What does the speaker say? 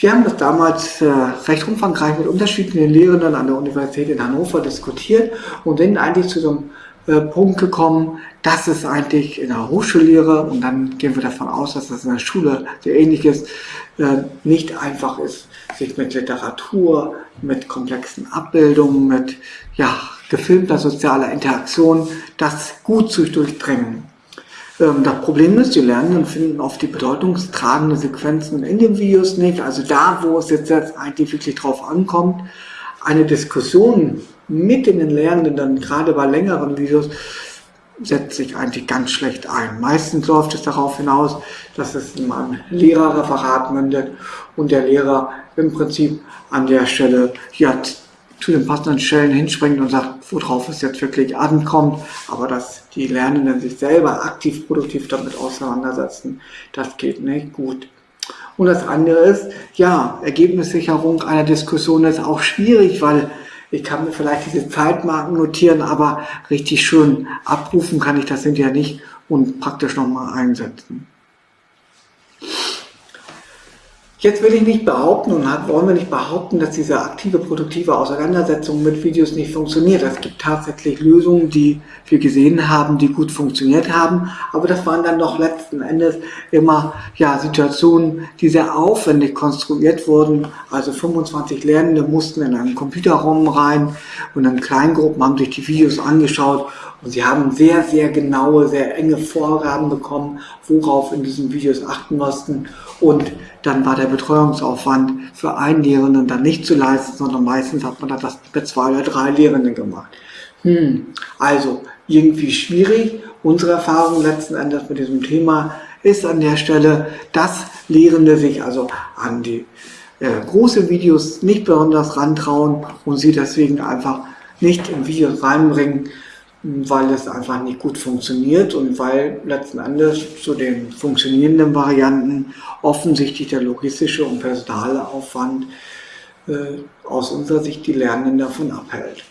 Wir haben das damals äh, recht umfangreich mit unterschiedlichen Lehrenden an der Universität in Hannover diskutiert und sind eigentlich zu so einem äh, Punkt gekommen, dass es eigentlich in der Hochschullehre, und dann gehen wir davon aus, dass das in der Schule sehr ähnlich ist, äh, nicht einfach ist, sich mit Literatur, mit komplexen Abbildungen, mit ja, gefilmter sozialer Interaktion, das gut zu durchdringen. Ähm, das Problem ist, die Lernenden finden oft die bedeutungstragenden Sequenzen in den Videos nicht. Also da, wo es jetzt eigentlich wirklich drauf ankommt, eine Diskussion mit den Lernenden, dann gerade bei längeren Videos, setzt sich eigentlich ganz schlecht ein. Meistens läuft es darauf hinaus, dass es in einem Lehrerreferat mündet und der Lehrer im Prinzip an der Stelle ja, zu den passenden Stellen hinspringt und sagt, worauf es jetzt wirklich ankommt, aber dass die Lernenden sich selber aktiv produktiv damit auseinandersetzen, das geht nicht gut. Und das andere ist, ja, Ergebnissicherung einer Diskussion ist auch schwierig, weil ich kann mir vielleicht diese Zeitmarken notieren, aber richtig schön abrufen kann ich das hinterher nicht und praktisch nochmal einsetzen. Jetzt will ich nicht behaupten und wollen wir nicht behaupten, dass diese aktive, produktive Auseinandersetzung mit Videos nicht funktioniert. Es gibt tatsächlich Lösungen, die wir gesehen haben, die gut funktioniert haben, aber das waren dann doch letzten Endes immer ja, Situationen, die sehr aufwendig konstruiert wurden. Also 25 Lernende mussten in einen Computerraum rein und in Kleingruppen haben sich die Videos angeschaut und sie haben sehr, sehr genaue, sehr enge Vorgaben bekommen, worauf in diesen Videos achten mussten und dann war der Betreuungsaufwand für einen Lehrenden dann nicht zu leisten, sondern meistens hat man das mit zwei oder drei Lehrenden gemacht. Hm, also irgendwie schwierig. Unsere Erfahrung letzten Endes mit diesem Thema ist an der Stelle, dass Lehrende sich also an die äh, große Videos nicht besonders rantrauen und sie deswegen einfach nicht in Videos reinbringen, weil es einfach nicht gut funktioniert und weil letzten Endes zu den funktionierenden Varianten offensichtlich der logistische und personale Aufwand äh, aus unserer Sicht die Lernenden davon abhält.